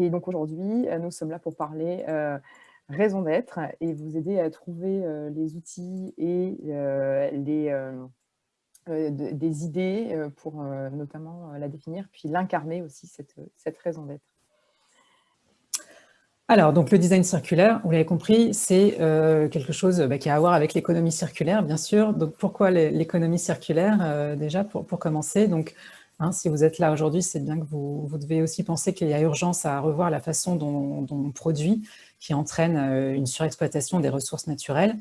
Et donc aujourd'hui, nous sommes là pour parler raison d'être et vous aider à trouver les outils et les, des idées pour notamment la définir, puis l'incarner aussi, cette, cette raison d'être. Alors, donc le design circulaire, vous l'avez compris, c'est quelque chose bah, qui a à voir avec l'économie circulaire, bien sûr. Donc, pourquoi l'économie circulaire Déjà, pour, pour, commencer, donc Hein, si vous êtes là aujourd'hui, c'est bien que vous, devez aussi penser qu'il y a urgence à revoir la façon dont, on produit, qui entraîne euh, une surexploitation des ressources naturelles.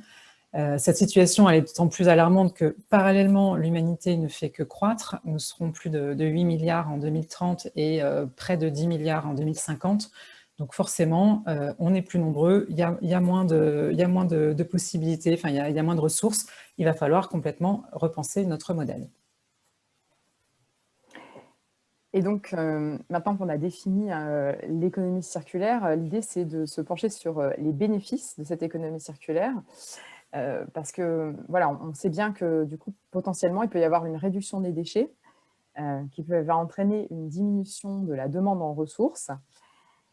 Euh, cette situation elle est d'autant plus alarmante que, parallèlement, l'humanité ne fait que croître. Nous serons plus de, 8 milliards en 2030 et euh, près de 10 milliards en 2050. Donc forcément, on est plus nombreux, il y a, moins, de, possibilités, il y a moins de ressources. Il va falloir complètement repenser notre modèle. Et donc, euh, maintenant qu'on a défini euh, l'économie circulaire, euh, l'idée, c'est de se pencher sur les bénéfices de cette économie circulaire. parce que, voilà, on, sait bien que, du coup, potentiellement, il peut y avoir une réduction des déchets qui peut, va entraîner une diminution de la demande en ressources,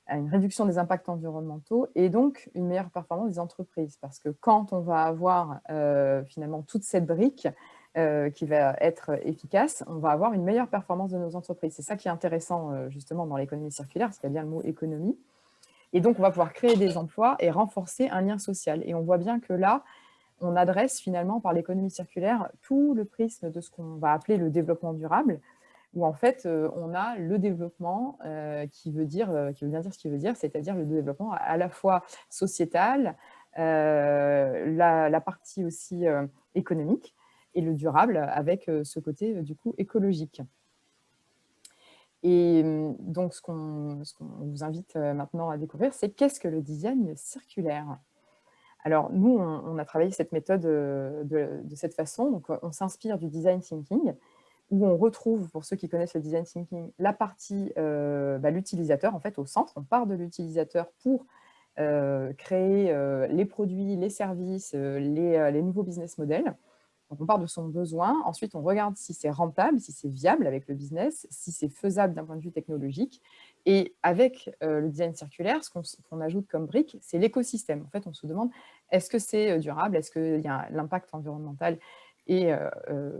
une réduction des impacts environnementaux et donc une meilleure performance des entreprises. Parce que quand on va avoir finalement toute cette brique, euh, qui va être efficace, on va avoir une meilleure performance de nos entreprises. C'est ça qui est intéressant euh, justement dans l'économie circulaire, parce qu'il y a bien le mot économie. Et donc, on va pouvoir créer des emplois et renforcer un lien social. Et on voit bien que là, on adresse finalement par l'économie circulaire tout le prisme de ce qu'on va appeler le développement durable, où en fait, euh, on a le développement qui, veut dire, qui veut bien dire ce qu'il veut dire, c'est-à-dire le développement à la fois sociétal, la, la, partie aussi économique, et le durable avec euh, ce côté euh, du coup écologique. Et hum, donc, ce qu'on vous invite euh, maintenant à découvrir, c'est qu'est-ce que le design circulaire? Alors, nous, on, a travaillé cette méthode de, cette façon. Donc, on s'inspire du design thinking, où on retrouve, pour ceux qui connaissent le design thinking, la partie, bah, l'utilisateur, en fait, au centre. On part de l'utilisateur pour créer les produits, les services, les nouveaux business models. Donc, on part de son besoin. Ensuite, on regarde si c'est rentable, si c'est viable avec le business, si c'est faisable d'un point de vue technologique. Et avec euh, le design circulaire, ce qu'on ajoute comme brique, c'est l'écosystème. En fait, on se demande, est-ce que c'est euh, durable? Est-ce que l'impact environnemental est euh,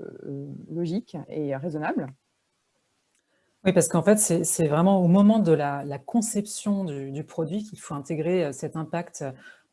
logique et raisonnable? Oui, parce qu'en fait, c'est vraiment au moment de la, conception du, produit qu'il faut intégrer cet impact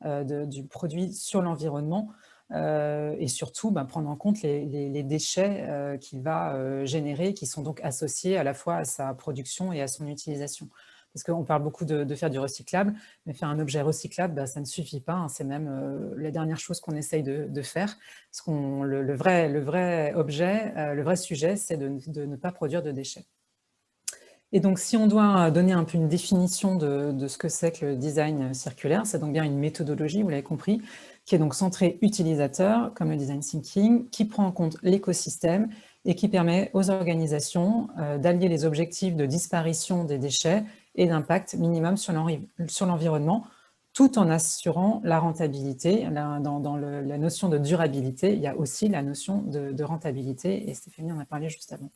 du produit sur l'environnement et surtout ben, prendre en compte les, déchets euh, qu'il va euh, générer, qui sont donc associés à la fois à sa production et à son utilisation. Parce qu'on parle beaucoup de, faire du recyclable, mais faire un objet recyclable, ben, ça ne suffit pas. Hein. c'est même la dernière chose qu'on essaye de, faire. Parce qu'on le, vrai, le vrai objet, le vrai sujet, c'est de, ne pas produire de déchets. Et donc, si on doit donner un peu une définition de ce que c'est que le design circulaire, c'est donc bien une méthodologie, vous l'avez compris, qui est donc centré utilisateur, comme le design thinking, qui prend en compte l'écosystème et qui permet aux organisations euh, d'allier les objectifs de disparition des déchets et d'impact minimum sur l'environnement, tout en assurant la rentabilité. Dans, la notion de durabilité, il y a aussi la notion de, de rentabilité, et Stéphanie en a parlé juste avant.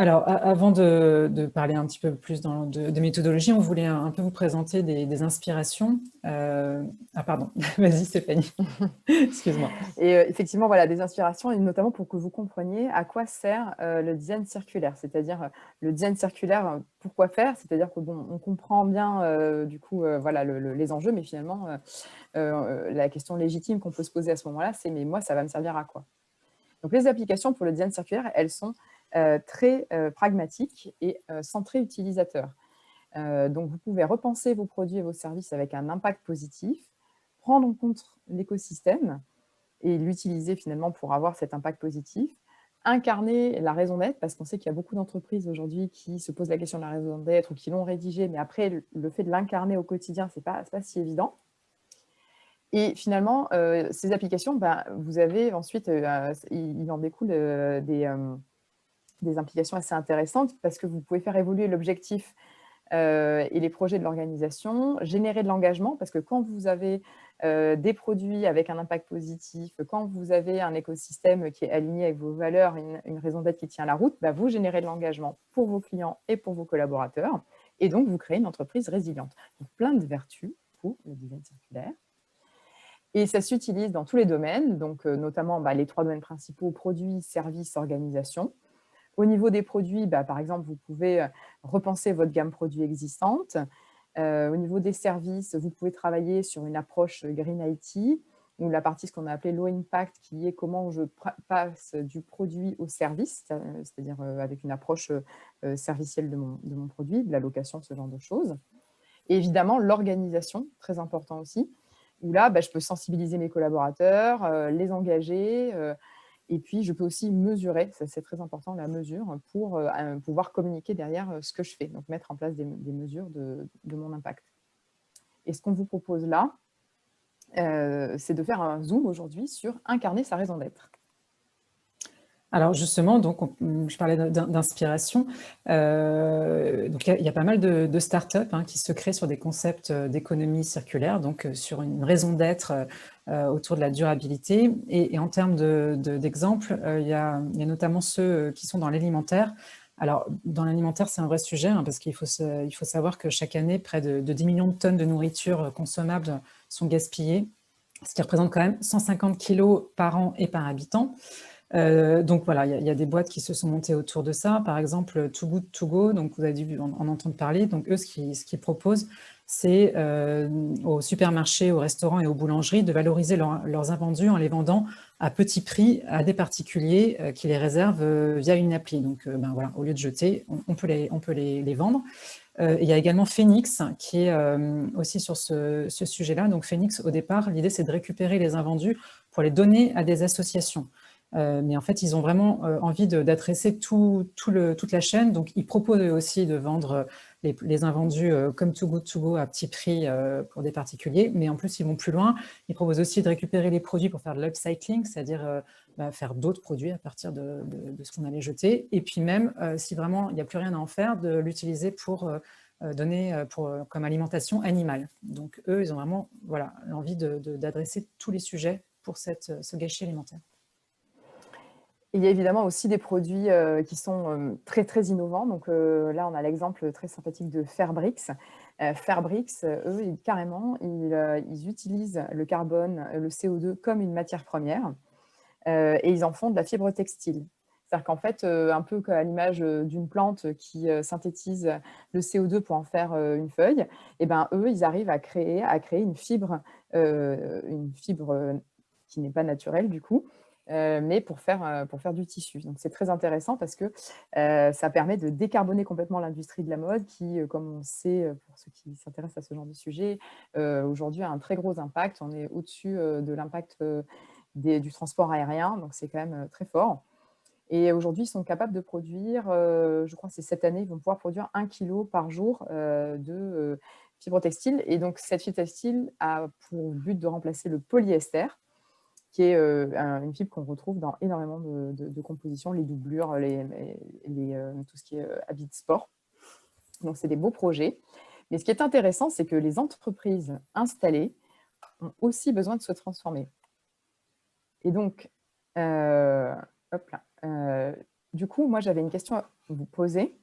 Alors, avant de, parler un petit peu plus de, méthodologie, on voulait un, peu vous présenter des, inspirations. Euh, ah pardon, vas-y Stéphanie, excuse-moi. Et euh, effectivement, voilà, des inspirations, et notamment pour que vous compreniez à quoi sert euh, le design circulaire. C'est-à-dire, le design circulaire, pourquoi faire? C'est-à-dire que bon, on comprend bien du coup voilà, les enjeux, mais finalement, la question légitime qu'on peut se poser à ce moment-là, c'est « mais moi, ça va me servir à quoi ?» Donc, les applications pour le design circulaire, elles sont très euh, pragmatique et euh, centré utilisateur. donc, vous pouvez repenser vos produits et vos services avec un impact positif, prendre en compte l'écosystème et l'utiliser finalement pour avoir cet impact positif, incarner la raison d'être, parce qu'on sait qu'il y a beaucoup d'entreprises aujourd'hui qui se posent la question de la raison d'être ou qui l'ont rédigée, mais après, le fait de l'incarner au quotidien, ce n'est pas, pas si évident. Et finalement, ces applications, ben, vous avez ensuite, il, en découle des, des implications assez intéressantes parce que vous pouvez faire évoluer l'objectif euh, et les projets de l'organisation, générer de l'engagement, parce que quand vous avez euh, des produits avec un impact positif, quand vous avez un écosystème qui est aligné avec vos valeurs, une, raison d'être qui tient la route, bah vous générez de l'engagement pour vos clients et pour vos collaborateurs. Et donc, vous créez une entreprise résiliente. Donc, plein de vertus pour le design circulaire. Et ça s'utilise dans tous les domaines, donc notamment bah, les trois domaines principaux, produits, services, organisation. Au niveau des produits, bah, par exemple, vous pouvez repenser votre gamme produit existante. au niveau des services, vous pouvez travailler sur une approche Green IT, ou la partie ce qu'on a appelé low impact, qui est comment je passe du produit au service, c'est-à-dire avec une approche servicielle de mon, de mon, produit, de la location, ce genre de choses. Et évidemment, l'organisation, très important aussi, où là, bah, je peux sensibiliser mes collaborateurs, les engager, et puis je peux aussi mesurer, c'est très important, la mesure, pour pouvoir communiquer derrière ce que je fais, donc mettre en place des, mesures de, mon impact. Et ce qu'on vous propose là, euh, c'est de faire un zoom aujourd'hui sur incarner sa raison d'être. Alors justement, donc je parlais d'inspiration. Euh, il y, a pas mal de, startups hein, qui se créent sur des concepts euh, d'économie circulaire, donc sur une raison d'être autour de la durabilité. Et, en termes d'exemples, il, y a notamment ceux qui sont dans l'alimentaire. Alors, dans l'alimentaire, c'est un vrai sujet, hein, parce qu'il faut, faut savoir que chaque année, près de, de 10 millions de tonnes de nourriture consommable sont gaspillés, ce qui représente quand même 150 kilos par an et par habitant. Euh, donc voilà, il y, a des boîtes qui se sont montées autour de ça. Par exemple, Too Good To Go, donc vous avez dû en, entendre parler. Donc eux, ce qu'ils proposent, c'est euh, aux supermarchés, aux restaurants et aux boulangeries de valoriser leurs invendus en les vendant à petit prix à des particuliers euh, qui les réservent via une appli. Donc ben voilà, au lieu de jeter, on, peut, les, vendre. Euh, il y a également Phoenix qui est euh, aussi sur ce, sujet-là. Donc Phoenix, au départ, l'idée c'est de récupérer les invendus pour les donner à des associations. Euh, mais en fait, ils ont vraiment envie d'adresser tout, toute la chaîne. Donc, ils proposent aussi de vendre les, invendus comme Too Good To Go à petit prix pour des particuliers. Mais en plus, ils vont plus loin. Ils proposent aussi de récupérer les produits pour faire de l'upcycling, c'est-à-dire bah, faire d'autres produits à partir de, ce qu'on allait jeter. Et puis même, euh, si vraiment il n'y a plus rien à en faire, de l'utiliser pour euh, euh, donner comme alimentation animale. Donc eux, ils ont vraiment voilà, l'envie d'adresser tous les sujets pour ce gâchis alimentaire. Il y a évidemment aussi des produits qui sont très très innovants. Donc là, on a l'exemple très sympathique de Fairbrix. Fairbrix, eux, carrément, ils, ils, utilisent le carbone, le CO2 comme une matière première. Euh, et ils en font de la fibre textile. C'est-à-dire qu'en fait, euh, un peu à l'image euh, d'une plante qui synthétise le CO2 pour en faire une feuille, et eh ben, eux, ils arrivent à créer, à créer une fibre, une fibre qui n'est pas naturelle du coup, mais pour faire, pour faire du tissu. Donc c'est très intéressant parce que ça permet de décarboner complètement l'industrie de la mode qui, comme on sait, pour ceux qui s'intéressent à ce genre de sujet, aujourd'hui a un très gros impact. On est au-dessus de l'impact du transport aérien, donc c'est quand même euh, très fort. Et aujourd'hui, ils sont capables de produire, euh, je crois que c'est cette année, ils vont pouvoir produire un kilo par jour euh, de fibre textile. Et donc, cette fibre textile a pour but de remplacer le polyester, qui est une fibre qu'on retrouve dans énormément de, compositions, les doublures, les, tout ce qui est habits de sport. Donc, c'est des beaux projets. Mais ce qui est intéressant, c'est que les entreprises installées ont aussi besoin de se transformer. Et donc, euh, hop là, euh, du coup, moi, j'avais une question à vous poser.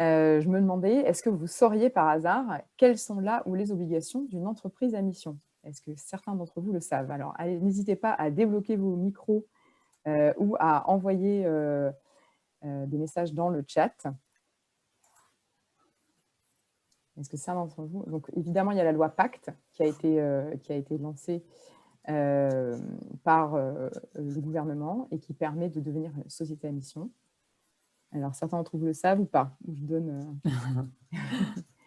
Euh, je me demandais, est-ce que vous sauriez par hasard quelles sont là ou les obligations d'une entreprise à mission? Est-ce que certains d'entre vous le savent? Alors, n'hésitez pas à débloquer vos micros ou à envoyer des messages dans le chat. Est-ce que certains d'entre vous Donc, évidemment, il y a la loi Pacte qui a été, qui a été lancée euh, par euh, le gouvernement et qui permet de devenir société à mission. Alors, certains d'entre vous le savent ou pas? Je donne...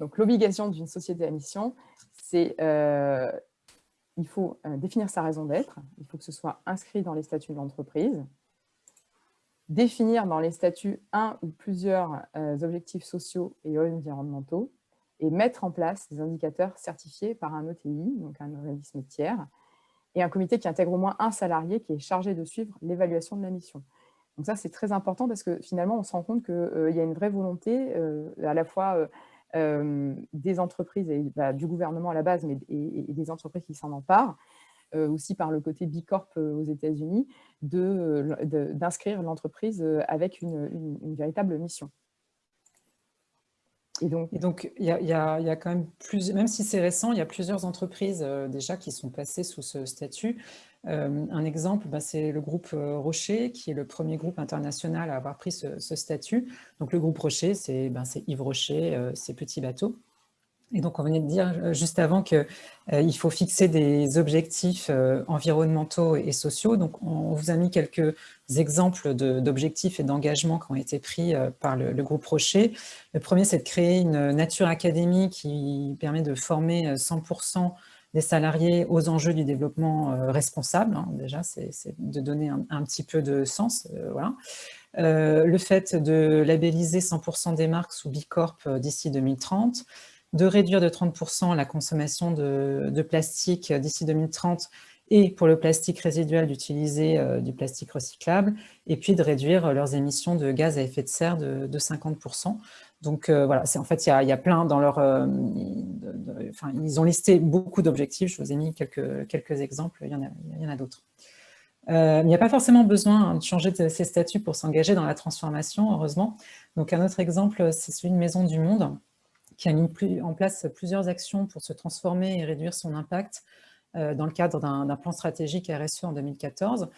Euh, Donc, l'obligation d'une société à mission, c'est il faut définir sa raison d'être, il faut que ce soit inscrit dans les statuts de l'entreprise, définir dans les statuts un ou plusieurs objectifs sociaux et environnementaux, et mettre en place des indicateurs certifiés par un ETI, donc un organisme tiers, et un comité qui intègre au moins un salarié qui est chargé de suivre l'évaluation de la mission. Donc ça, c'est très important parce que finalement, on se rend compte qu'il euh, y a une vraie volonté euh, à la fois euh, des entreprises et bah, du gouvernement à la base, mais des entreprises qui s'en emparent, aussi par le côté Bicorp aux États-Unis, d'inscrire l'entreprise avec une, véritable mission. Et donc, il y, a, quand même même si c'est récent, il y a plusieurs entreprises déjà qui sont passées sous ce statut. Un exemple, bah, c'est le groupe Rocher, qui est le premier groupe international à avoir pris ce, statut. Donc le groupe Rocher, c'est ben, Yves Rocher, ses petits bateaux. Et donc, on venait de dire euh, juste avant qu'il euh, faut fixer des objectifs euh, environnementaux et sociaux. Donc, on vous a mis quelques exemples d'objectifs et d'engagements qui ont été pris par le, groupe Rocher. Le premier, c'est de créer une Nature Academy qui permet de former 100% des salariés aux enjeux du développement responsable. Hein. Déjà, c'est de donner un, petit peu de sens. voilà. le fait de labelliser 100% des marques sous Bicorp d'ici 2030, de réduire de 30% la consommation de, plastique d'ici 2030 et pour le plastique résiduel d'utiliser euh, du plastique recyclable, et puis de réduire leurs émissions de gaz à effet de serre de, 50%. Donc euh, voilà, en fait, il y, a, plein dans leur... Euh, ils ont listé beaucoup d'objectifs, je vous ai mis quelques, exemples, il y en a, d'autres. il n'y a pas forcément besoin de changer ces statuts pour s'engager dans la transformation, heureusement. Donc un autre exemple, c'est celui de Maison du Monde, qui a mis en place plusieurs actions pour se transformer et réduire son impact euh, dans le cadre d'un plan stratégique RSE en 2014.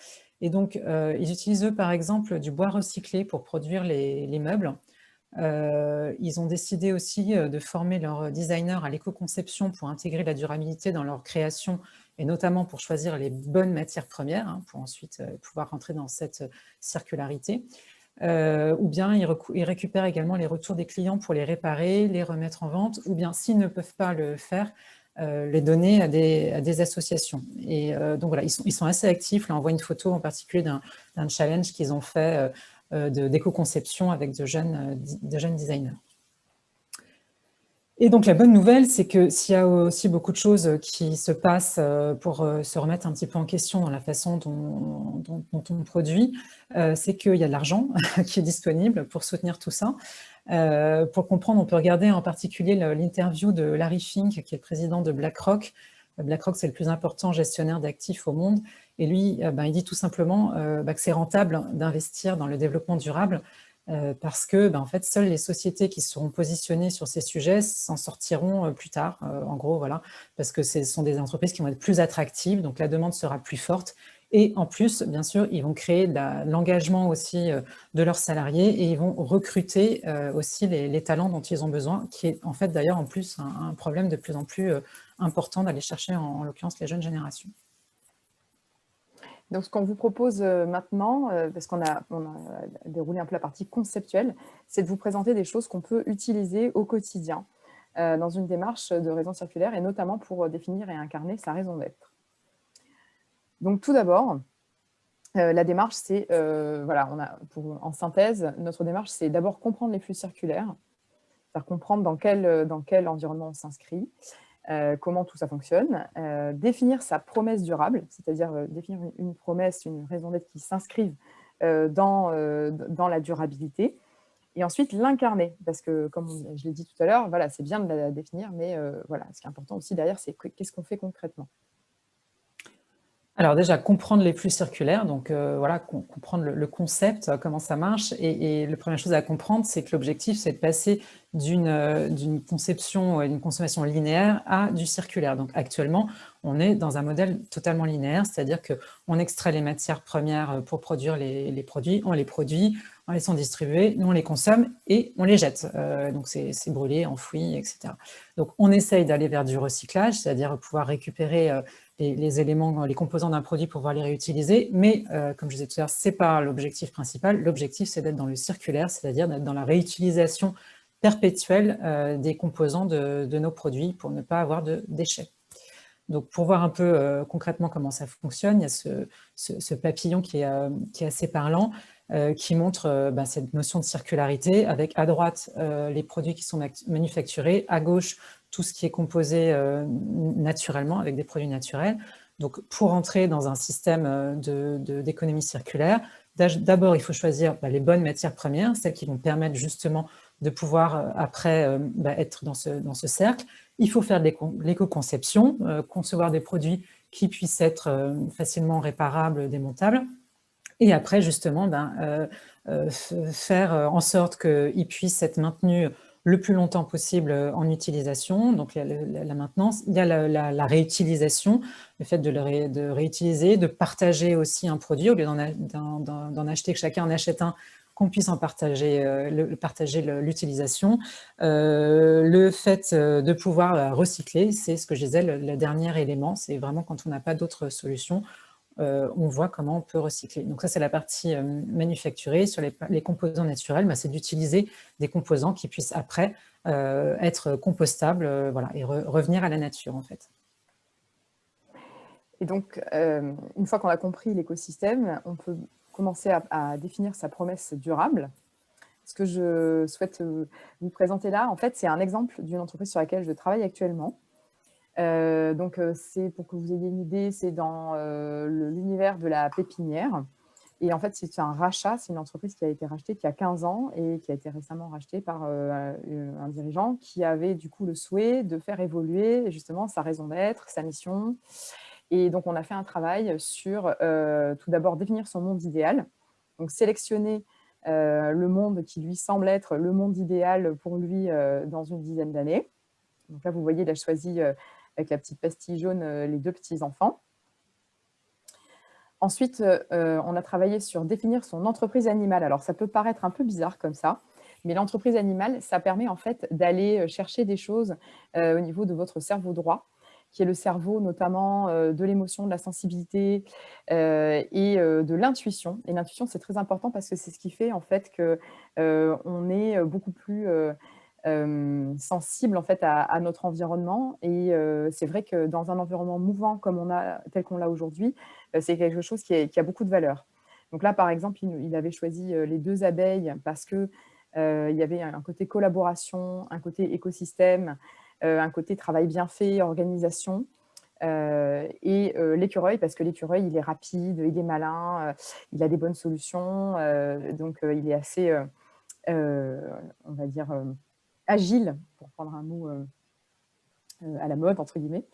Et donc, euh, ils utilisent, eux, par exemple, du bois recyclé pour produire les, meubles. Euh, ils ont décidé aussi de former leurs designers à l'éco-conception pour intégrer la durabilité dans leur création et notamment pour choisir les bonnes matières premières, hein, pour ensuite pouvoir rentrer dans cette circularité. Euh, ou bien ils, récupèrent également les retours des clients pour les réparer, les remettre en vente, ou bien s'ils ne peuvent pas le faire, euh, les donner à des, associations. Et euh, donc voilà, ils sont, assez actifs. Là, on voit une photo en particulier d'un challenge qu'ils ont fait d'éco-conception avec de jeunes, de jeunes designers. Et donc la bonne nouvelle, c'est que s'il y a aussi beaucoup de choses qui se passent euh, pour euh, se remettre un petit peu en question dans la façon dont, on produit, euh, c'est qu'il y a de l'argent qui est disponible pour soutenir tout ça. pour comprendre, on peut regarder en particulier l'interview de Larry Fink, qui est le président de BlackRock. BlackRock, c'est le plus important gestionnaire d'actifs au monde. Et lui, ben, il dit tout simplement ben, que c'est rentable d'investir dans le développement durable euh, parce que ben, en fait, seules les sociétés qui seront positionnées sur ces sujets s'en sortiront euh, plus tard, euh, en gros, voilà, parce que ce sont des entreprises qui vont être plus attractives, donc la demande sera plus forte, et en plus, bien sûr, ils vont créer l'engagement aussi de leurs salariés et ils vont recruter aussi les, talents dont ils ont besoin, qui est en fait d'ailleurs en plus un, problème de plus en plus important d'aller chercher en l'occurrence les jeunes générations. Donc, ce qu'on vous propose euh, maintenant, euh, parce qu'on a, déroulé un peu la partie conceptuelle, c'est de vous présenter des choses qu'on peut utiliser au quotidien euh, dans une démarche de raison circulaire et notamment pour définir et incarner sa raison d'être. Donc, tout d'abord, la démarche, c'est, voilà, on a, pour, en synthèse, notre démarche, c'est d'abord comprendre les flux circulaires, faire comprendre dans quel, dans quel environnement on s'inscrit, euh, comment tout ça fonctionne, euh, définir sa promesse durable, c'est-à-dire euh, définir une, promesse, une raison d'être qui s'inscrive dans, la durabilité, et ensuite l'incarner, parce que comme je l'ai dit tout à l'heure, voilà, c'est bien de la définir, mais voilà, ce qui est important aussi derrière, c'est qu'est-ce qu'on fait concrètement. Alors déjà, comprendre les flux circulaires, donc euh, voilà, comprendre le, concept, euh, comment ça marche. Et, la première chose à comprendre, c'est que l'objectif, c'est de passer d'une euh, conception, d'une consommation linéaire à du circulaire. Donc actuellement, on est dans un modèle totalement linéaire, c'est-à-dire qu'on extrait les matières premières pour produire les, produits, on les produit, on les sent distribuer, nous on les consomme et on les jette. donc c'est brûlé, enfoui, etc. Donc on essaye d'aller vers du recyclage, c'est-à-dire pouvoir récupérer les, éléments, les composants d'un produit pour pouvoir les réutiliser, mais euh, comme je disais tout à l'heure, ce n'est pas l'objectif principal. L'objectif, c'est d'être dans le circulaire, c'est-à-dire d'être dans la réutilisation perpétuelle euh, des composants de, nos produits pour ne pas avoir de déchets. Donc, pour voir un peu euh, concrètement comment ça fonctionne, il y a ce, papillon qui est, assez parlant, qui montre bah, cette notion de circularité, avec à droite les produits qui sont manufacturés, à gauche tout ce qui est composé euh, naturellement, avec des produits naturels. Donc, pour entrer dans un système euh, d'économie circulaire, d'abord, il faut choisir bah, les bonnes matières premières, celles qui vont permettre justement de pouvoir, euh, après, bah, être dans ce, dans ce cercle. Il faut faire de l'éco-conception, concevoir des produits qui puissent être facilement réparables, démontables. Et après, justement, ben, faire en sorte qu'ils puissent être maintenus le plus longtemps possible en utilisation, donc la, maintenance. Il y a la, réutilisation, le fait de, de, réutiliser, de partager aussi un produit, au lieu d'en acheter, que chacun en achète un, qu'on puisse en partager euh, l'utilisation. Euh, le fait euh, de pouvoir recycler, c'est ce que je disais, le, dernier élément, c'est vraiment quand on n'a pas d'autres solutions, on voit comment on peut recycler. Donc ça, c'est la partie manufacturée. Sur les, composants naturels, bah, c'est d'utiliser des composants qui puissent après être compostables voilà, et revenir à la nature, en fait. Et donc, une fois qu'on a compris l'écosystème, on peut commencer à, définir sa promesse durable. Ce que je souhaite euh, vous présenter là, en fait, c'est un exemple d'une entreprise sur laquelle je travaille actuellement. Euh, donc, euh, c'est pour que vous ayez une idée, c'est dans l'univers de la pépinière. Et en fait, c'est un rachat, c'est une entreprise qui a été rachetée y a 15 ans et qui a été récemment rachetée par un dirigeant qui avait du coup le souhait de faire évoluer justement sa raison d'être, sa mission, et donc, on a fait un travail sur, euh, tout d'abord, définir son monde idéal. Donc, sélectionner euh, le monde qui lui semble être le monde idéal pour lui euh, dans une dizaine d'années. Donc là, vous voyez, il a choisi avec la petite pastille jaune les deux petits-enfants. Ensuite, on a travaillé sur définir son entreprise animale. Alors, ça peut paraître un peu bizarre comme ça, mais l'entreprise animale, ça permet en fait d'aller chercher des choses au niveau de votre cerveau droit qui est le cerveau notamment euh, de l'émotion, de la sensibilité euh, et euh, de l'intuition. Et l'intuition, c'est très important parce que c'est ce qui fait en fait qu'on est beaucoup plus sensible en fait à, notre environnement. Et c'est vrai que dans un environnement mouvant comme on a, tel qu'on l'a aujourd'hui, c'est quelque chose qui, a beaucoup de valeur. Donc là, par exemple, il, avait choisi les deux abeilles parce que il y avait un côté collaboration, un côté écosystème, euh, un côté travail bien fait, organisation. Euh, et euh, l'écureuil, parce que l'écureuil, il est rapide, il est malin, il a des bonnes solutions, donc il est assez, on va dire, agile, pour prendre un mot à la mode, entre guillemets.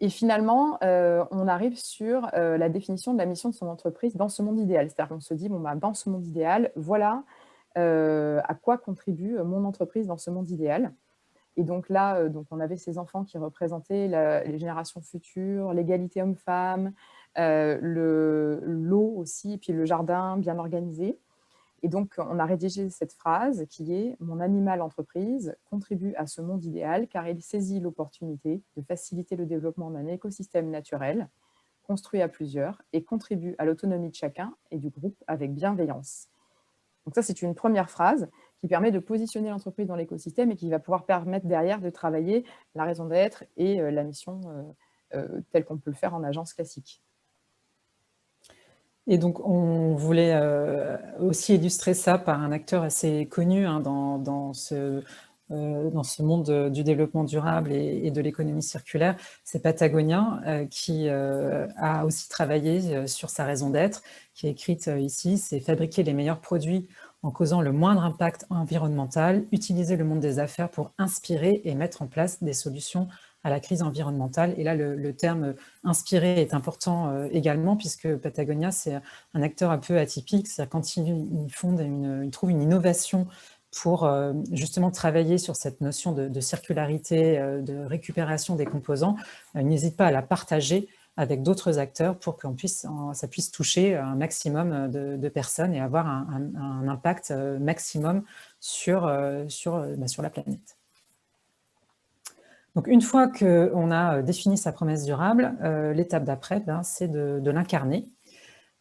Et finalement, on arrive sur la définition de la mission de son entreprise dans ce monde idéal. C'est-à-dire qu'on se dit, bon, bah, dans ce monde idéal, voilà à quoi contribue mon entreprise dans ce monde idéal. Et donc là, euh, donc on avait ces enfants qui représentaient les générations futures, l'égalité homme-femme, euh, l'eau aussi, puis le jardin bien organisé. Et donc, on a rédigé cette phrase qui est « Mon animal entreprise contribue à ce monde idéal car il saisit l'opportunité de faciliter le développement d'un écosystème naturel construit à plusieurs et contribue à l'autonomie de chacun et du groupe avec bienveillance. » Donc ça, c'est une première phrase qui permet de positionner l'entreprise dans l'écosystème et qui va pouvoir permettre derrière de travailler la raison d'être et euh, la mission euh, euh, telle qu'on peut le faire en agence classique. Et donc, on voulait aussi illustrer ça par un acteur assez connu hein, dans, ce, dans ce monde du développement durable et, de l'économie circulaire, c'est Patagonia qui a aussi travaillé sur sa raison d'être, qui est écrite ici, c'est « Fabriquer les meilleurs produits en causant le moindre impact environnemental, utiliser le monde des affaires pour inspirer et mettre en place des solutions à la crise environnementale. Et là, le, terme « inspirer » est important euh, également, puisque Patagonia, c'est un acteur un peu atypique. C'est-à-dire quand il, fonde une, une innovation pour euh, justement travailler sur cette notion de, circularité, euh, de récupération des composants, il n'hésite pas à la partager avec d'autres acteurs pour que puisse, ça puisse toucher un maximum de, personnes et avoir un, impact maximum bah, sur la planète. Donc, une fois qu'on a défini sa promesse durable, l'étape d'après, ben, c'est de, l'incarner.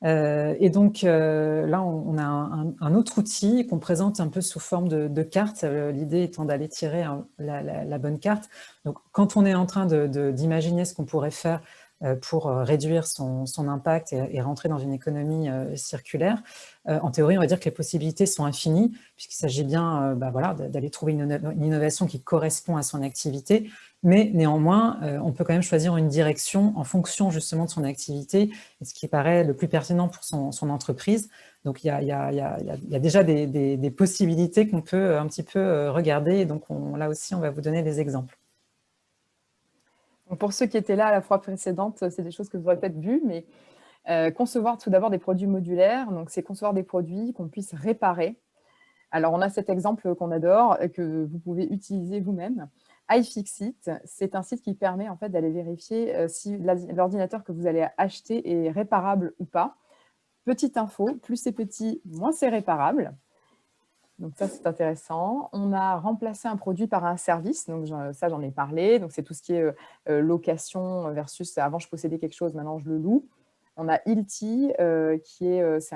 et donc, là, on, a un, autre outil qu'on présente un peu sous forme de, carte, l'idée étant d'aller tirer la, bonne carte. Donc, quand on est en train d'imaginer ce qu'on pourrait faire euh, pour euh, réduire son, impact et, rentrer dans une économie euh, circulaire. En théorie, on va dire que les possibilités sont infinies, puisqu'il s'agit bien bah, voilà, d'aller trouver une, innovation qui correspond à son activité, mais néanmoins, on peut quand même choisir une direction en fonction justement de son activité, et ce qui paraît le plus pertinent pour son, entreprise. Donc, il y a, déjà des, possibilités qu'on peut un petit peu regarder, donc là aussi, on va vous donner des exemples pour ceux qui étaient là à la fois précédente, c'est des choses que vous aurez peut-être vues, mais euh, concevoir tout d'abord des produits modulaires, donc c'est concevoir des produits qu'on puisse réparer Alors, on a cet exemple qu'on adore, que vous pouvez utiliser vous-même iFixit, c'est un site qui permet en fait d'aller vérifier euh, si l'ordinateur que vous allez acheter est réparable ou pas. Petite info, plus c'est petit, moins c'est réparable. Donc ça, c'est intéressant. On a remplacé un produit par un service, donc ça, j'en ai parlé. Donc c'est tout ce qui est euh, euh, location versus avant, je possédais quelque chose, maintenant je le loue. On a Ilti, qui est, c'est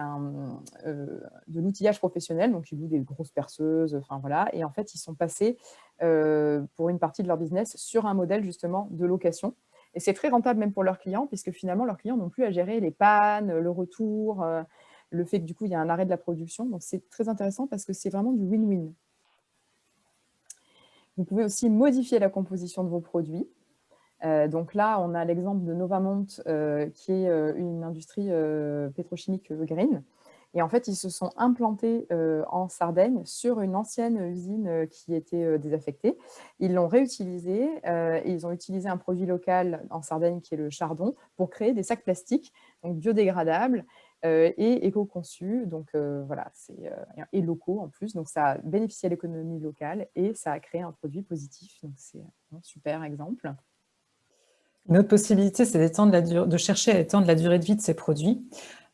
de l'outillage professionnel, donc ils louent des grosses perceuses, enfin voilà. Et en fait, ils sont passés euh, pour une partie de leur business sur un modèle justement de location. Et c'est très rentable même pour leurs clients, puisque finalement, leurs clients n'ont plus à gérer les pannes, le retour, euh, le fait que du coup, il y a un arrêt de la production. Donc, c'est très intéressant parce que c'est vraiment du win-win. Vous pouvez aussi modifier la composition de vos produits. Euh, donc là, on a l'exemple de Novamont, qui est une industrie pétrochimique green. Et en fait, ils se sont implantés euh, en Sardaigne sur une ancienne usine euh, qui était euh, désaffectée. Ils l'ont réutilisé et ils ont utilisé un produit local en Sardaigne qui est le chardon pour créer des sacs plastiques, donc biodégradables et éco-conçus, donc voilà, et locaux en plus. Donc ça a bénéficié à l'économie locale et ça a créé un produit positif. Donc c'est un super exemple. Une autre possibilité, c'est de chercher à étendre la durée de vie de ces produits.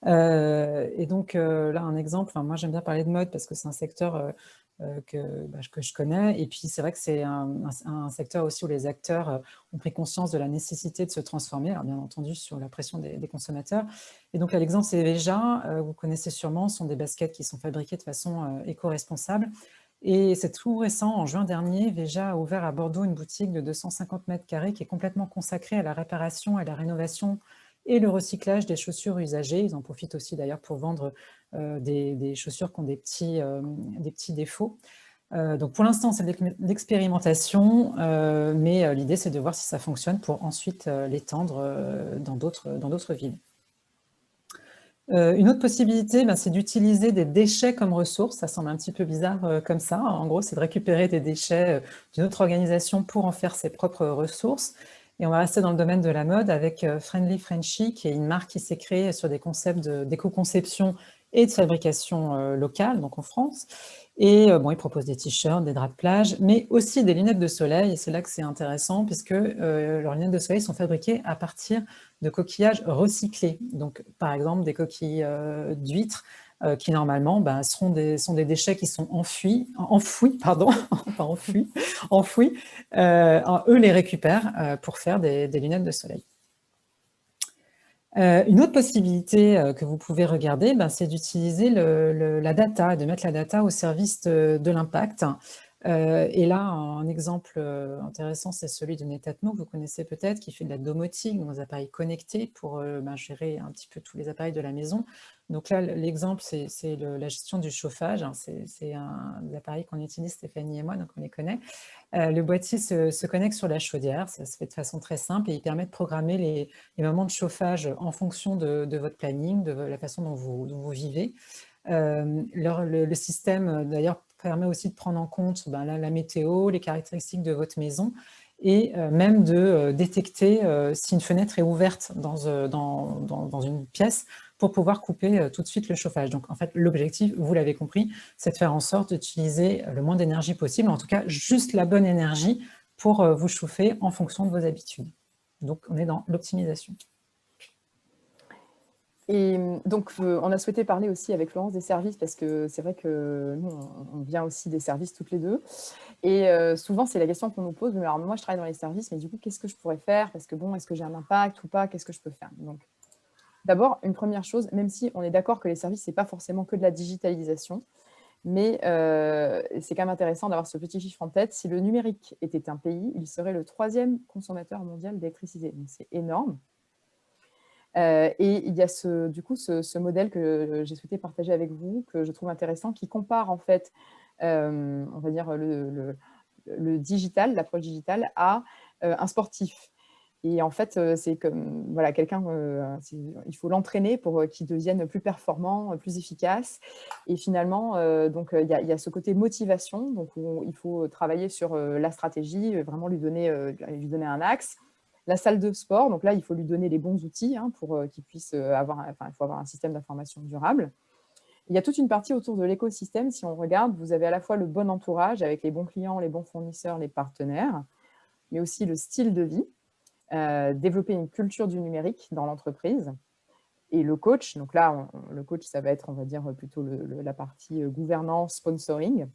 Euh, et donc euh, là, un exemple, moi j'aime bien parler de mode parce que c'est un secteur euh, que, bah, que, je connais. Et puis c'est vrai que c'est un, secteur aussi où les acteurs ont pris conscience de la nécessité de se transformer, alors bien entendu sur la pression des, consommateurs. Et donc l'exemple c'est Veja, vous connaissez sûrement, sont des baskets qui sont fabriquées de façon éco-responsable. Et c'est tout récent, en juin dernier, Veja a ouvert à Bordeaux une boutique de 250 mètres carrés qui est complètement consacrée à la réparation et la rénovation et le recyclage des chaussures usagées. Ils en profitent aussi d'ailleurs pour vendre euh, des, chaussures qui ont des petits, euh, défauts. Euh, donc pour l'instant, c'est l'expérimentation, mais l'idée, c'est de voir si ça fonctionne pour ensuite l'étendre dans d'autres villes. Une autre possibilité, ben, c'est d'utiliser des déchets comme ressources. Ça semble un petit peu bizarre comme ça. En gros, c'est de récupérer des déchets d'une autre organisation pour en faire ses propres ressources. Et on va rester dans le domaine de la mode avec euh, Friendly Frenchy, qui est une marque qui s'est créée sur des concepts d'éco-conception et de fabrication euh, locale, donc en France. Et euh, bon, ils proposent des t-shirts, des draps de plage, mais aussi des lunettes de soleil. Et c'est là que c'est intéressant, puisque leurs lunettes de soleil sont fabriquées à partir de coquillages recyclés. Donc, par exemple, des coquilles d'huîtres euh, qui normalement ben, seront des, sont des déchets qui sont enfuis, enfouis, pardon, pas euh, eux les récupèrent euh, pour faire des, lunettes de soleil. Une autre possibilité que vous pouvez regarder, ben, c'est d'utiliser la data, de mettre la data au service de l'impact. Euh, et là, un exemple euh, intéressant, c'est celui de Netatmo, que vous connaissez peut-être, qui fait de la domotique, des appareils connectés pour euh, ben, gérer un petit peu tous les appareils de la maison. Donc là, l'exemple, c'est la gestion du chauffage. Hein. c'est un des appareils qu'on utilise, Stéphanie et moi, donc on les connaît. le boîtier se, connecte sur la chaudière, ça se fait de façon très simple et il permet de programmer les, moments de chauffage en fonction de, votre planning, de la façon dont vous, vivez. le, système, d'ailleurs, permet aussi de prendre en compte ben, la, météo, les caractéristiques de votre maison et euh, même de euh, détecter euh, si une fenêtre est ouverte dans, dans, dans, une pièce pour pouvoir couper tout de suite le chauffage. Donc en fait, l'objectif, vous l'avez compris, c'est de faire en sorte d'utiliser le moins d'énergie possible, en tout cas juste la bonne énergie pour vous chauffer en fonction de vos habitudes. Donc on est dans l'optimisation. Et mmh, donc, on a souhaité parler aussi avec Florence des services parce que c'est vrai que nous, on, vient aussi des services toutes les deux. Et souvent, c'est la question qu'on nous pose, mais alors moi, je travaille dans les services, mais du coup, qu'est-ce que je pourrais faire? Parce que bon, est-ce que j'ai un impact ou pas? Qu'est-ce que je peux faire? Donc, d'abord, une première chose, même si on est d'accord que les services, ce n'est pas forcément que de la digitalisation, mais c'est quand même intéressant d'avoir ce petit chiffre en tête. Si le numérique était un pays, il serait le troisième consommateur mondial d'électricité. Donc, c'est énorme. Euh, et il y a ce, du coup ce, modèle que j'ai souhaité partager avec vous, que je trouve intéressant, qui compare en fait, euh, on va dire, le, digital, l'approche digitale, à euh, un sportif. Et en fait, c'est comme voilà, quelqu'un, il faut l'entraîner pour qu'il devienne plus performant, plus efficace. Et finalement, donc il y, a ce côté motivation, donc il faut travailler sur la stratégie, vraiment lui donner, lui donner un axe, la salle de sport, donc là, il faut lui donner les bons outils hein, pour euh, qu'il puisse euh, avoir, enfin, il faut avoir un système d'information durable. Il y a toute une partie autour de l'écosystème. Si on regarde, vous avez à la fois le bon entourage avec les bons clients, les bons fournisseurs, les partenaires, mais aussi le style de vie, euh, développer une culture du numérique dans l'entreprise, et le coach, donc là, le coach, ça va être, on va dire, plutôt la partie gouvernance, sponsoring.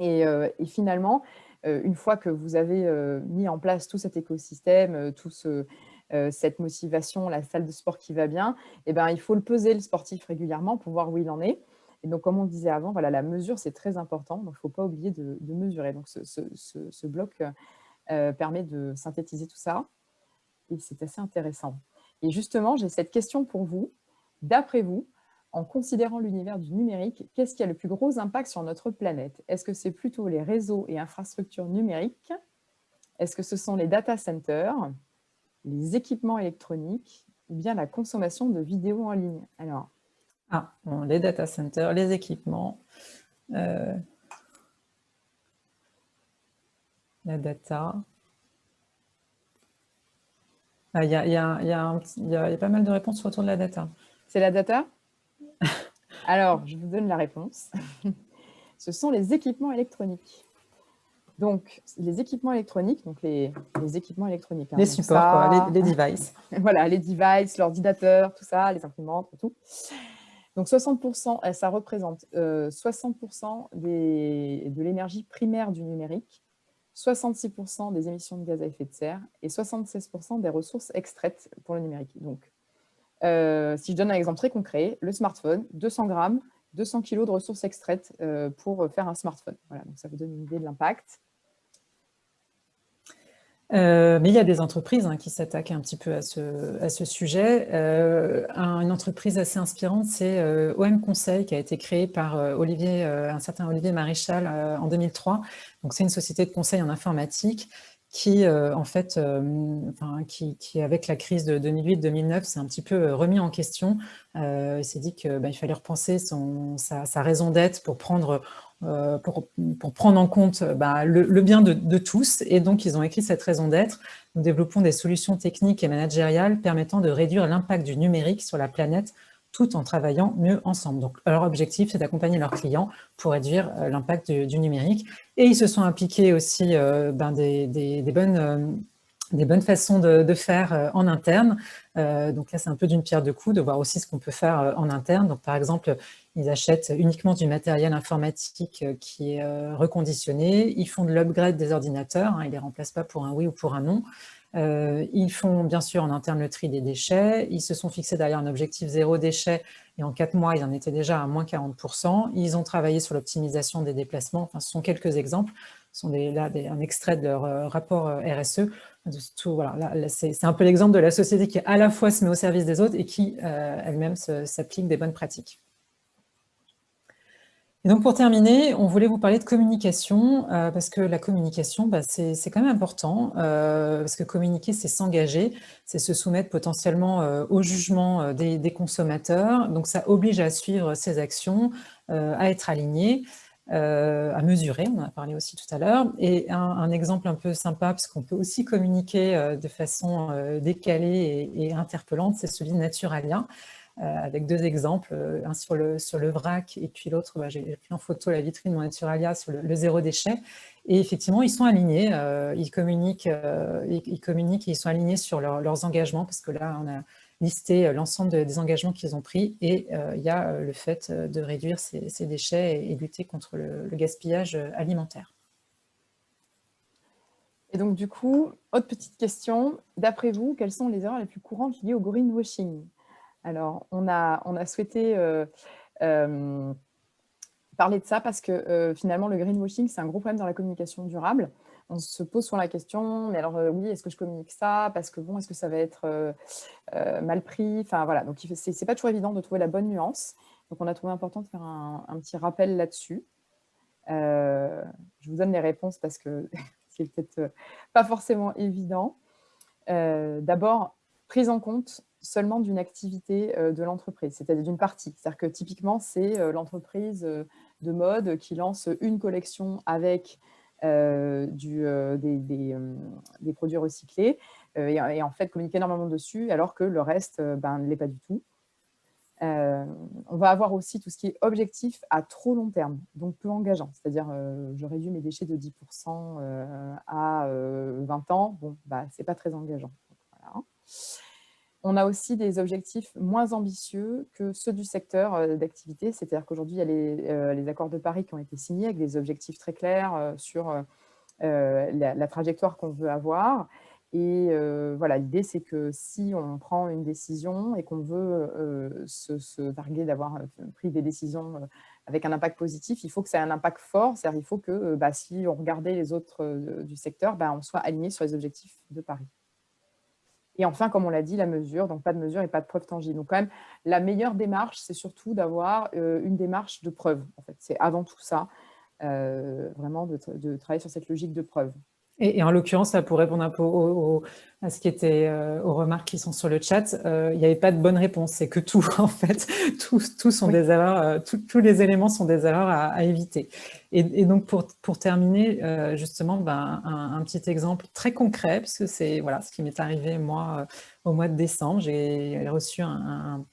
Et, finalement, une fois que vous avez mis en place tout cet écosystème, tout ce, cette motivation, la salle de sport qui va bien, eh ben, il faut le peser, le sportif, régulièrement pour voir où il en est. Et donc, comme on disait avant, voilà, la mesure, c'est très important. Donc, il ne faut pas oublier de, mesurer. Donc, ce, ce bloc permet de synthétiser tout ça. Et c'est assez intéressant. Et justement, j'ai cette question pour vous. D'après vous, en considérant l'univers du numérique, qu'est-ce qui a le plus gros impact sur notre planète? Est-ce que c'est plutôt les réseaux et infrastructures numériques? Est-ce que ce sont les data centers, les équipements électroniques ou bien la consommation de vidéos en ligne? Alors, ah, les data centers, les équipements, euh, la data, il y, a, pas mal de réponses autour de la data. C'est la data? Alors, je vous donne la réponse. Ce sont les équipements électroniques. Donc, les équipements électroniques, donc les, équipements électroniques. Hein, les supports, les, devices. voilà, les devices, l'ordinateur, tout ça, les imprimantes, tout. Donc, 60%, euh, ça représente 60% euh, de l'énergie primaire du numérique 66% des émissions de gaz à effet de serre et 76% des ressources extraites pour le numérique. Donc, euh, si je donne un exemple très concret, le smartphone, 200 grammes, 200 kg de ressources extraites euh, pour faire un smartphone. Voilà, donc ça vous donne une idée de l'impact. Euh, mais il y a des entreprises hein, qui s'attaquent un petit peu à ce, sujet. Euh, une entreprise assez inspirante, c'est euh, OM Conseil, qui a été créée par Olivier, un certain Olivier Maréchal en 2003. Donc, c'est une société de conseil en informatique qui, en fait, enfin, qui, avec la crise de 2008-2009, s'est un petit peu remis en question. il s'est dit qu'il bah, fallait repenser sa, raison d'être pour prendre euh, pour, prendre en compte bah, le, bien de, tous. Et donc, ils ont écrit cette raison d'être. Nous développons des solutions techniques et managériales permettant de réduire l'impact du numérique sur la planète tout en travaillant mieux ensemble. Donc, leur objectif, c'est d'accompagner leurs clients pour réduire euh, l'impact du, numérique. Et ils se sont impliqués aussi euh, ben, des, bonnes des bonnes façons de, faire en interne. donc là, c'est un peu d'une pierre deux coups de voir aussi ce qu'on peut faire en interne. Donc par exemple, ils achètent uniquement du matériel informatique euh, qui est euh, reconditionné. Ils font de l'upgrade des ordinateurs. Hein, ils ne les remplacent pas pour un oui ou pour un non. Euh, ils font bien sûr en interne le tri des déchets. Ils se sont fixés derrière un objectif zéro déchet et en quatre mois, ils en étaient déjà à moins 40%. Ils ont travaillé sur l'optimisation des déplacements. Ce sont quelques exemples. Ce sont des, là un extrait de leur rapport RSE. Voilà, C'est un peu l'exemple de la société qui à la fois se met au service des autres et qui elle-même s'applique des bonnes pratiques. Et donc pour terminer, on voulait vous parler de communication, euh, parce que la communication, bah, c'est quand même important, euh, parce que communiquer, c'est s'engager, c'est se soumettre potentiellement euh, au jugement des, consommateurs, donc ça oblige à suivre ses actions, à être aligné, à mesurer, on en a parlé aussi tout à l'heure, et un, exemple un peu sympa, parce qu'on peut aussi communiquer de façon décalée et, interpellante, c'est celui de Naturalia, avec deux exemples, euh, un sur le, sur le vrac et puis l'autre, bah, j'ai pris en photo la vitrine de mon Naturalia sur le, zéro déchet. Et effectivement, ils sont alignés, euh, ils, communiquent, ils, communiquent et ils sont alignés sur leurs engagements parce que là, on a listé l'ensemble des engagements qu'ils ont pris et il y a le fait de réduire ces, déchets et, lutter contre le, le gaspillage alimentaire. Et donc, du coup, autre petite question. D'après vous, quelles sont les erreurs les plus courantes liées au greenwashing? Alors, on a, souhaité euh, euh, parler de ça parce que euh, finalement, le greenwashing, c'est un gros problème dans la communication durable. On se pose souvent la question, mais alors oui, est-ce que je communique ça? Parce que bon, est-ce que ça va être mal pris? Enfin voilà, donc ce n'est pas toujours évident de trouver la bonne nuance. Donc on a trouvé important de faire un, un petit rappel là-dessus. je vous donne les réponses parce que c'est peut-être pas forcément évident. D'abord, prise en compte seulement d'une activité euh, de l'entreprise, c'est-à-dire d'une partie. C'est-à-dire que typiquement, c'est euh, l'entreprise euh, de mode qui lance une collection avec des, produits recyclés et, en fait communique énormément dessus alors que le reste ben, ne l'est pas du tout. On va avoir aussi tout ce qui est objectif à trop long terme, donc peu engageant. C'est-à-dire, je réduis mes déchets de 10% euh, à 20 ans. Bon, bah, c'est pas très engageant. On a aussi des objectifs moins ambitieux que ceux du secteur d'activité. C'est-à-dire qu'aujourd'hui, il y a les, accords de Paris qui ont été signés avec des objectifs très clairs sur la, trajectoire qu'on veut avoir. Et voilà, l'idée, c'est que si on prend une décision et qu'on veut se, targuer d'avoir pris des décisions avec un impact positif, il faut que ça ait un impact fort. C'est-à-dire il faut que bah, si on regardait les autres du secteur, bah, on soit aligné sur les objectifs de Paris. Et enfin, comme on l'a dit, la mesure, donc pas de mesure et pas de preuve tangible. Donc quand même, la meilleure démarche, c'est surtout d'avoir une démarche de preuve. En fait, c'est avant tout ça, vraiment de travailler sur cette logique de preuve. Et, en l'occurrence, pour répondre un peu à ce qui était euh, aux remarques qui sont sur le chat, euh, il n'y avait pas de bonne réponse. C'est que tout, en fait, tous, sont des erreurs, euh, tous les éléments sont des erreurs à, éviter. Et, donc, pour, pour terminer, justement, ben, un, petit exemple très concret, parce que c'est voilà, ce qui m'est arrivé, moi, au mois de décembre. J'ai reçu un,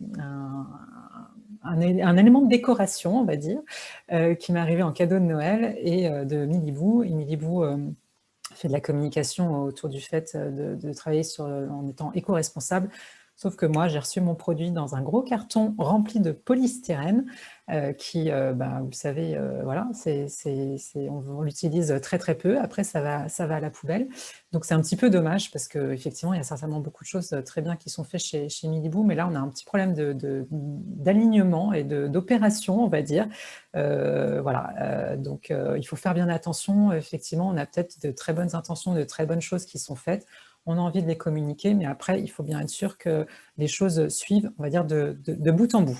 un, élément de décoration, on va dire, qui m'est arrivé en cadeau de Noël et de Milibou. Et Milibou fait de la communication autour du fait euh, de, travailler sur, euh, en étant éco-responsable. Sauf que moi, j'ai reçu mon produit dans un gros carton rempli de polystyrène euh, qui, euh, bah, vous savez, euh, voilà, c'est, on, l'utilise très très peu. Après, ça va, ça va à la poubelle. Donc, c'est un petit peu dommage parce qu'effectivement, il y a certainement beaucoup de choses très bien qui sont faites chez, chez Milibou, mais là, on a un petit problème d'alignement et d'opération, on va dire. voilà, donc il faut faire bien attention. Effectivement, on a peut-être de très bonnes intentions, de très bonnes choses qui sont faites on a envie de les communiquer, mais après, il faut bien être sûr que les choses suivent, on va dire, de, bout en bout.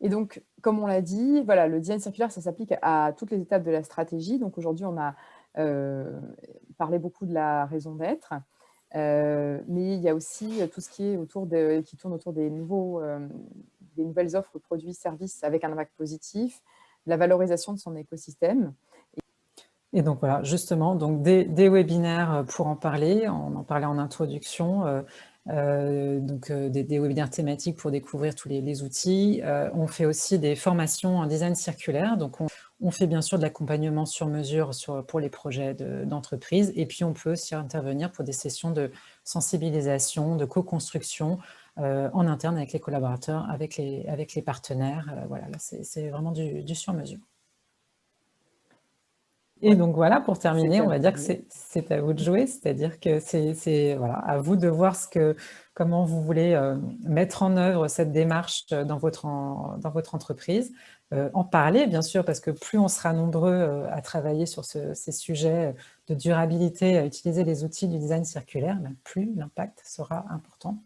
Et donc, comme on l'a dit, voilà, le design circulaire, ça s'applique à toutes les étapes de la stratégie. Donc aujourd'hui, on a euh, parlé beaucoup de la raison d'être, euh, mais il y a aussi tout ce qui, est autour de, qui tourne autour des, nouveaux, euh, des nouvelles offres, produits, services avec un impact positif, la valorisation de son écosystème. Et donc voilà, justement, donc des, webinaires euh, pour en parler, on en parlait en introduction, euh, euh, donc des, webinaires thématiques pour découvrir tous les, outils. on fait aussi des formations en design circulaire, donc on, fait bien sûr de l'accompagnement sur mesure pour les projets d'entreprise, et puis on peut aussi intervenir pour des sessions de sensibilisation, de co-construction en interne avec les collaborateurs, avec les, partenaires. voilà, c'est vraiment du sur-mesure. Et donc voilà, pour terminer, on va dire que c'est à vous de jouer, c'est-à-dire que c'est voilà, à vous de voir ce que, comment vous voulez euh, mettre en œuvre cette démarche dans votre, dans votre entreprise. Euh, en parler, bien sûr, parce que plus on sera nombreux euh, à travailler sur ces sujets de durabilité, à utiliser les outils du design circulaire, ben, plus l'impact sera important